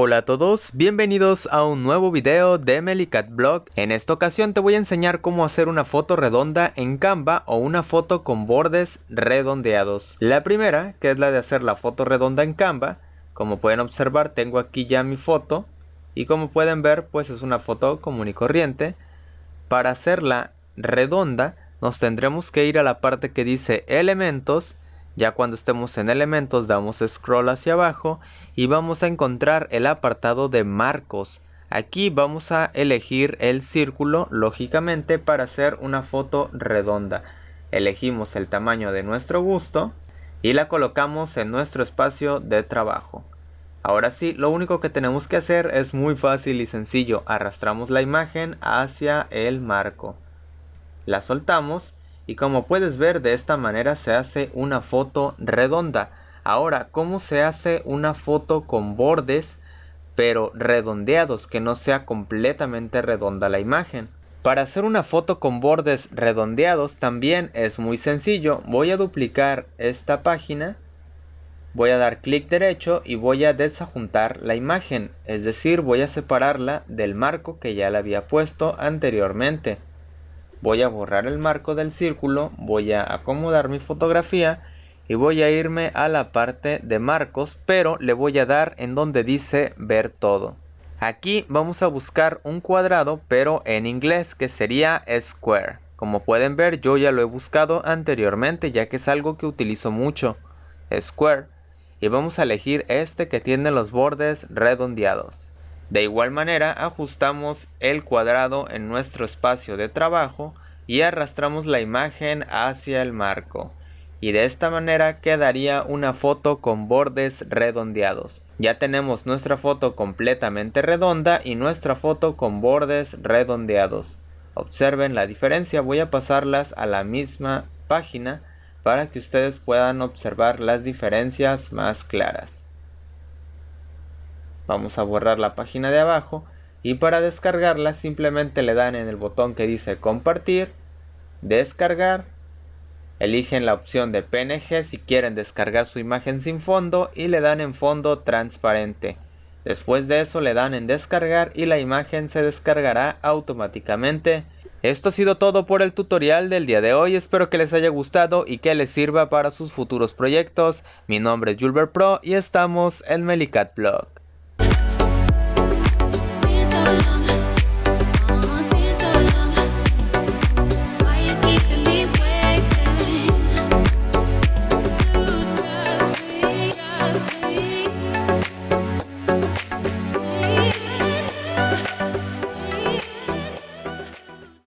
Hola a todos, bienvenidos a un nuevo video de Melicat Blog. En esta ocasión te voy a enseñar cómo hacer una foto redonda en Canva o una foto con bordes redondeados. La primera, que es la de hacer la foto redonda en Canva, como pueden observar tengo aquí ya mi foto y como pueden ver pues es una foto común y corriente. Para hacerla redonda nos tendremos que ir a la parte que dice elementos ya cuando estemos en elementos damos scroll hacia abajo y vamos a encontrar el apartado de marcos. Aquí vamos a elegir el círculo lógicamente para hacer una foto redonda. Elegimos el tamaño de nuestro gusto y la colocamos en nuestro espacio de trabajo. Ahora sí, lo único que tenemos que hacer es muy fácil y sencillo. Arrastramos la imagen hacia el marco. La soltamos y como puedes ver de esta manera se hace una foto redonda. Ahora, ¿cómo se hace una foto con bordes pero redondeados que no sea completamente redonda la imagen? Para hacer una foto con bordes redondeados también es muy sencillo. Voy a duplicar esta página. Voy a dar clic derecho y voy a desajuntar la imagen. Es decir, voy a separarla del marco que ya le había puesto anteriormente voy a borrar el marco del círculo, voy a acomodar mi fotografía y voy a irme a la parte de marcos, pero le voy a dar en donde dice ver todo. Aquí vamos a buscar un cuadrado, pero en inglés, que sería square. Como pueden ver, yo ya lo he buscado anteriormente, ya que es algo que utilizo mucho. Square. Y vamos a elegir este que tiene los bordes redondeados. De igual manera ajustamos el cuadrado en nuestro espacio de trabajo y arrastramos la imagen hacia el marco. Y de esta manera quedaría una foto con bordes redondeados. Ya tenemos nuestra foto completamente redonda y nuestra foto con bordes redondeados. Observen la diferencia, voy a pasarlas a la misma página para que ustedes puedan observar las diferencias más claras. Vamos a borrar la página de abajo y para descargarla simplemente le dan en el botón que dice compartir, descargar, eligen la opción de PNG si quieren descargar su imagen sin fondo y le dan en fondo transparente. Después de eso le dan en descargar y la imagen se descargará automáticamente. Esto ha sido todo por el tutorial del día de hoy, espero que les haya gustado y que les sirva para sus futuros proyectos. Mi nombre es Julber Pro y estamos en Melicat Blog.